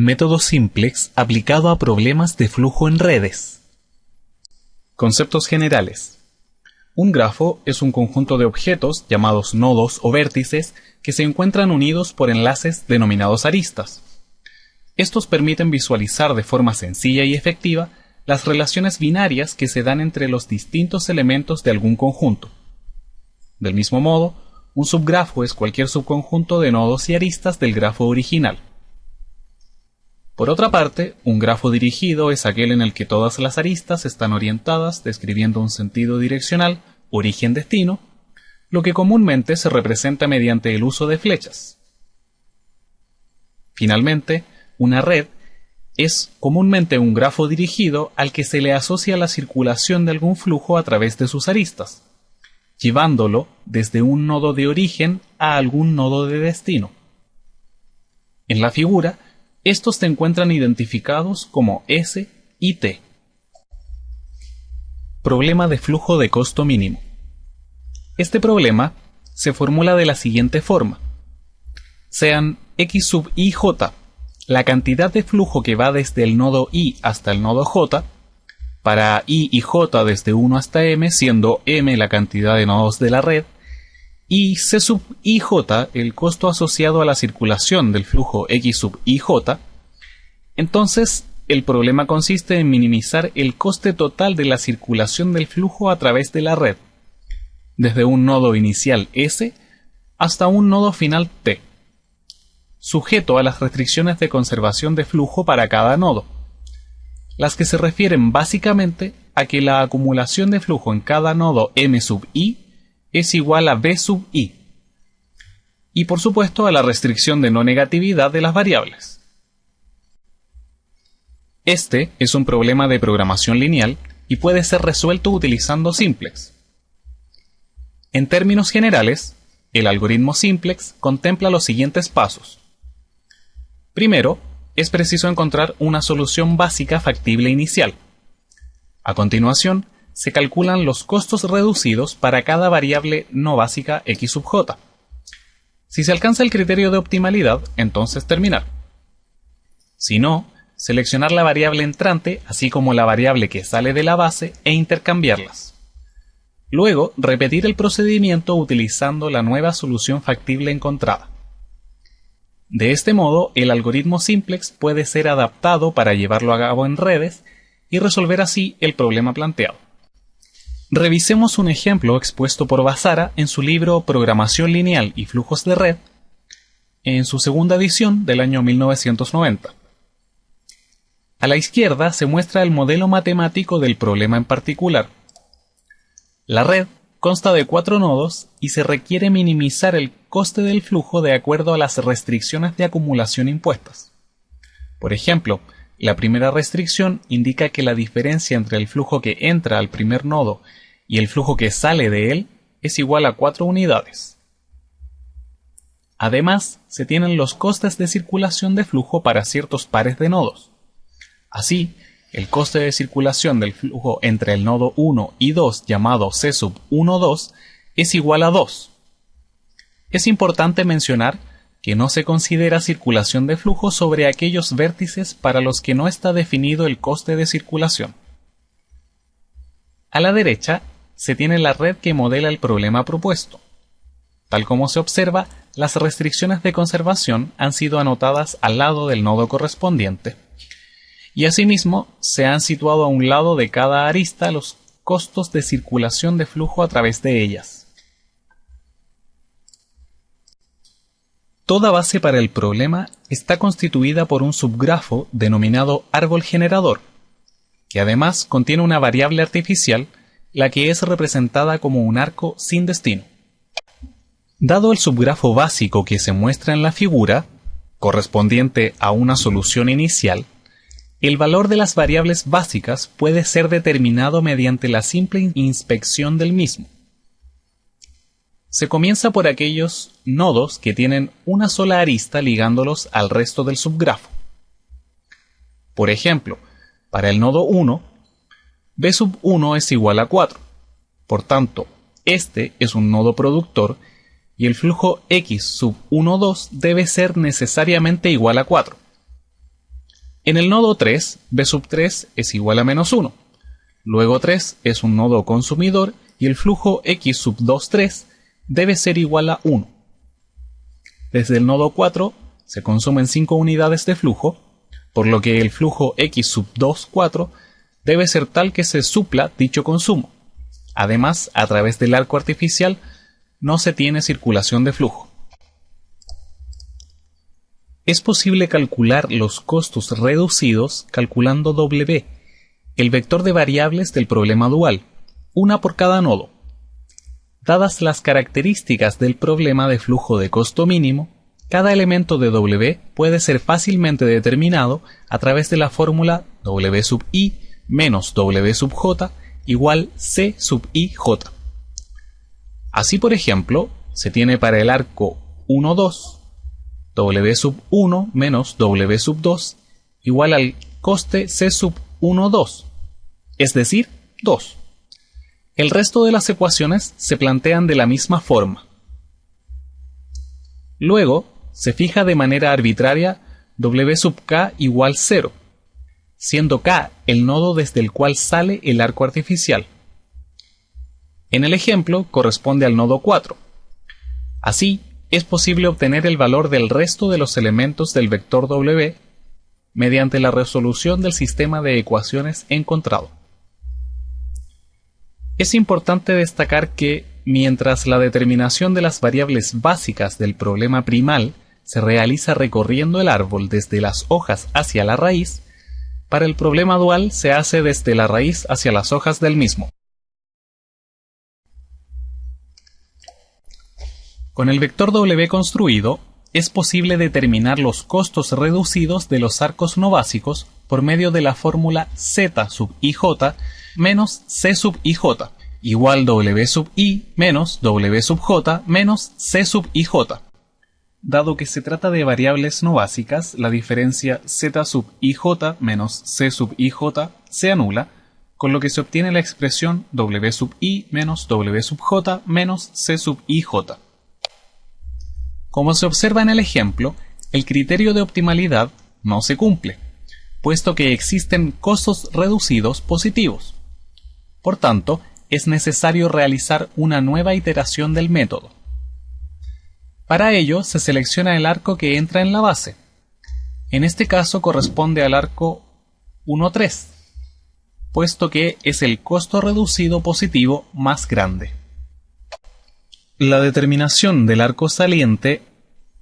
Método simplex aplicado a problemas de flujo en redes. Conceptos generales. Un grafo es un conjunto de objetos llamados nodos o vértices que se encuentran unidos por enlaces denominados aristas. Estos permiten visualizar de forma sencilla y efectiva las relaciones binarias que se dan entre los distintos elementos de algún conjunto. Del mismo modo, un subgrafo es cualquier subconjunto de nodos y aristas del grafo original. Por otra parte, un grafo dirigido es aquel en el que todas las aristas están orientadas describiendo un sentido direccional, origen-destino, lo que comúnmente se representa mediante el uso de flechas. Finalmente, una red es comúnmente un grafo dirigido al que se le asocia la circulación de algún flujo a través de sus aristas, llevándolo desde un nodo de origen a algún nodo de destino. En la figura, estos se encuentran identificados como S y T. Problema de flujo de costo mínimo. Este problema se formula de la siguiente forma. Sean x sub i j la cantidad de flujo que va desde el nodo i hasta el nodo j, para i y j desde 1 hasta m, siendo m la cantidad de nodos de la red, y C sub IJ el costo asociado a la circulación del flujo X sub IJ, entonces el problema consiste en minimizar el coste total de la circulación del flujo a través de la red, desde un nodo inicial S hasta un nodo final T, sujeto a las restricciones de conservación de flujo para cada nodo, las que se refieren básicamente a que la acumulación de flujo en cada nodo M sub I es igual a b sub i. Y por supuesto a la restricción de no negatividad de las variables. Este es un problema de programación lineal y puede ser resuelto utilizando simplex. En términos generales, el algoritmo simplex contempla los siguientes pasos. Primero, es preciso encontrar una solución básica factible inicial. A continuación, se calculan los costos reducidos para cada variable no básica x sub j. Si se alcanza el criterio de optimalidad, entonces terminar. Si no, seleccionar la variable entrante así como la variable que sale de la base e intercambiarlas. Luego, repetir el procedimiento utilizando la nueva solución factible encontrada. De este modo, el algoritmo simplex puede ser adaptado para llevarlo a cabo en redes y resolver así el problema planteado. Revisemos un ejemplo expuesto por Basara en su libro Programación lineal y flujos de red, en su segunda edición del año 1990. A la izquierda se muestra el modelo matemático del problema en particular. La red consta de cuatro nodos y se requiere minimizar el coste del flujo de acuerdo a las restricciones de acumulación impuestas. Por ejemplo, la primera restricción indica que la diferencia entre el flujo que entra al primer nodo y el flujo que sale de él es igual a 4 unidades. Además, se tienen los costes de circulación de flujo para ciertos pares de nodos. Así, el coste de circulación del flujo entre el nodo 1 y 2 llamado C sub 1, 2 es igual a 2. Es importante mencionar que no se considera circulación de flujo sobre aquellos vértices para los que no está definido el coste de circulación. A la derecha se tiene la red que modela el problema propuesto. Tal como se observa, las restricciones de conservación han sido anotadas al lado del nodo correspondiente, y asimismo se han situado a un lado de cada arista los costos de circulación de flujo a través de ellas. Toda base para el problema está constituida por un subgrafo denominado árbol generador, que además contiene una variable artificial, la que es representada como un arco sin destino. Dado el subgrafo básico que se muestra en la figura, correspondiente a una solución inicial, el valor de las variables básicas puede ser determinado mediante la simple inspección del mismo. Se comienza por aquellos nodos que tienen una sola arista ligándolos al resto del subgrafo. Por ejemplo, para el nodo 1, b sub 1 es igual a 4. Por tanto, este es un nodo productor y el flujo x sub 1, 2 debe ser necesariamente igual a 4. En el nodo 3, B sub 3 es igual a menos 1. Luego 3 es un nodo consumidor y el flujo X sub 2, 3 debe ser igual a 1. Desde el nodo 4 se consumen 5 unidades de flujo, por lo que el flujo X sub 2, 4 debe ser tal que se supla dicho consumo. Además, a través del arco artificial no se tiene circulación de flujo. Es posible calcular los costos reducidos calculando W, el vector de variables del problema dual, una por cada nodo. Dadas las características del problema de flujo de costo mínimo, cada elemento de W puede ser fácilmente determinado a través de la fórmula W sub i menos W sub j igual C sub i j. Así, por ejemplo, se tiene para el arco 1, 2, W sub 1 menos W sub 2 igual al coste C sub 1, 2, es decir, 2. El resto de las ecuaciones se plantean de la misma forma. Luego, se fija de manera arbitraria W sub k igual 0, siendo k el nodo desde el cual sale el arco artificial. En el ejemplo corresponde al nodo 4. Así, es posible obtener el valor del resto de los elementos del vector W mediante la resolución del sistema de ecuaciones encontrado. Es importante destacar que, mientras la determinación de las variables básicas del problema primal se realiza recorriendo el árbol desde las hojas hacia la raíz, para el problema dual se hace desde la raíz hacia las hojas del mismo. Con el vector W construido, es posible determinar los costos reducidos de los arcos no básicos por medio de la fórmula Z sub IJ menos C sub IJ igual W sub I menos W sub J menos C sub IJ. Dado que se trata de variables no básicas, la diferencia z sub ij menos c sub ij se anula, con lo que se obtiene la expresión w sub i menos w sub j menos c sub ij. Como se observa en el ejemplo, el criterio de optimalidad no se cumple, puesto que existen costos reducidos positivos. Por tanto, es necesario realizar una nueva iteración del método. Para ello se selecciona el arco que entra en la base. En este caso corresponde al arco 1,3, puesto que es el costo reducido positivo más grande. La determinación del arco saliente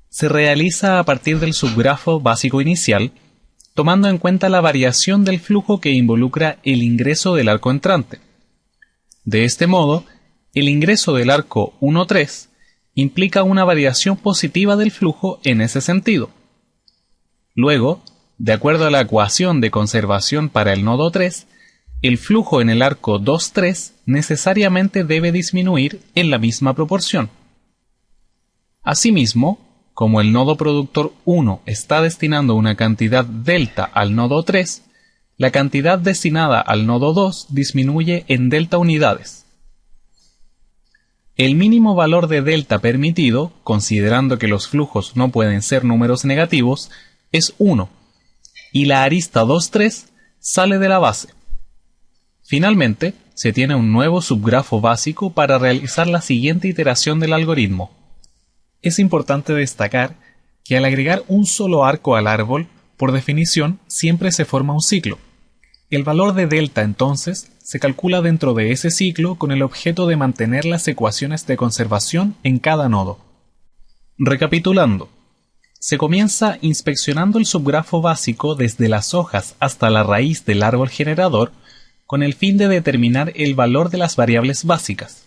se realiza a partir del subgrafo básico inicial, tomando en cuenta la variación del flujo que involucra el ingreso del arco entrante. De este modo, el ingreso del arco 1,3 implica una variación positiva del flujo en ese sentido. Luego, de acuerdo a la ecuación de conservación para el nodo 3, el flujo en el arco 2-3 necesariamente debe disminuir en la misma proporción. Asimismo, como el nodo productor 1 está destinando una cantidad delta al nodo 3, la cantidad destinada al nodo 2 disminuye en delta unidades. El mínimo valor de delta permitido, considerando que los flujos no pueden ser números negativos, es 1, y la arista 2,3 sale de la base. Finalmente, se tiene un nuevo subgrafo básico para realizar la siguiente iteración del algoritmo. Es importante destacar que al agregar un solo arco al árbol, por definición, siempre se forma un ciclo. El valor de delta entonces se calcula dentro de ese ciclo con el objeto de mantener las ecuaciones de conservación en cada nodo. Recapitulando, se comienza inspeccionando el subgrafo básico desde las hojas hasta la raíz del árbol generador con el fin de determinar el valor de las variables básicas.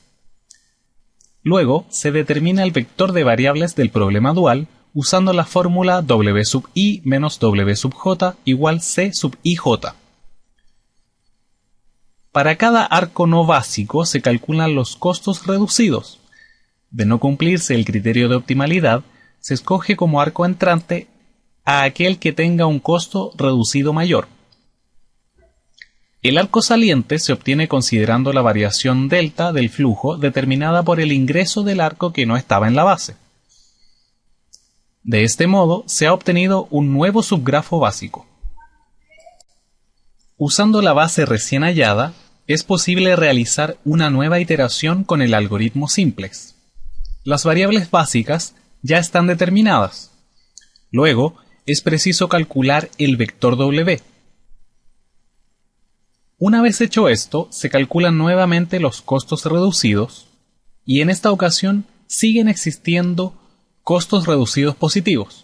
Luego se determina el vector de variables del problema dual usando la fórmula W sub i menos W sub j igual C sub ij. Para cada arco no básico se calculan los costos reducidos. De no cumplirse el criterio de optimalidad, se escoge como arco entrante a aquel que tenga un costo reducido mayor. El arco saliente se obtiene considerando la variación delta del flujo determinada por el ingreso del arco que no estaba en la base. De este modo se ha obtenido un nuevo subgrafo básico. Usando la base recién hallada, es posible realizar una nueva iteración con el algoritmo simplex. Las variables básicas ya están determinadas. Luego, es preciso calcular el vector W. Una vez hecho esto, se calculan nuevamente los costos reducidos y en esta ocasión siguen existiendo costos reducidos positivos.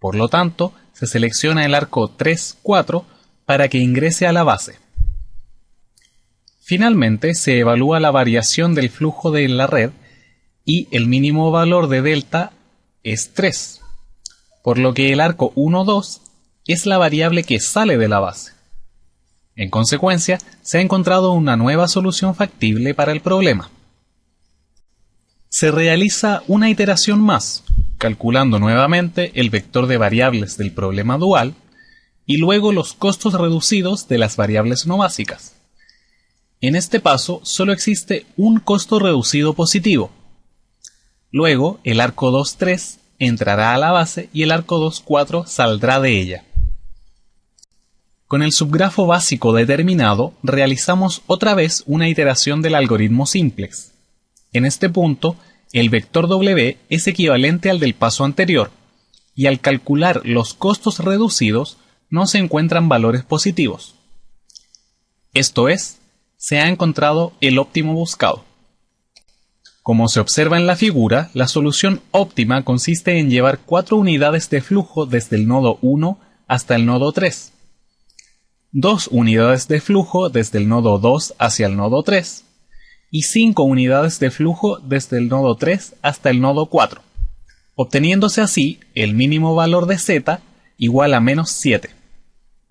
Por lo tanto, se selecciona el arco 3, 4 para que ingrese a la base. Finalmente, se evalúa la variación del flujo de la red y el mínimo valor de delta es 3, por lo que el arco 1, 2 es la variable que sale de la base. En consecuencia, se ha encontrado una nueva solución factible para el problema. Se realiza una iteración más, calculando nuevamente el vector de variables del problema dual y luego los costos reducidos de las variables no básicas. En este paso solo existe un costo reducido positivo. Luego el arco 2.3 entrará a la base y el arco 2.4 saldrá de ella. Con el subgrafo básico determinado, realizamos otra vez una iteración del algoritmo simplex. En este punto, el vector W es equivalente al del paso anterior, y al calcular los costos reducidos no se encuentran valores positivos. Esto es, se ha encontrado el óptimo buscado. Como se observa en la figura, la solución óptima consiste en llevar cuatro unidades de flujo desde el nodo 1 hasta el nodo 3, dos unidades de flujo desde el nodo 2 hacia el nodo 3 y 5 unidades de flujo desde el nodo 3 hasta el nodo 4, obteniéndose así el mínimo valor de z igual a menos 7.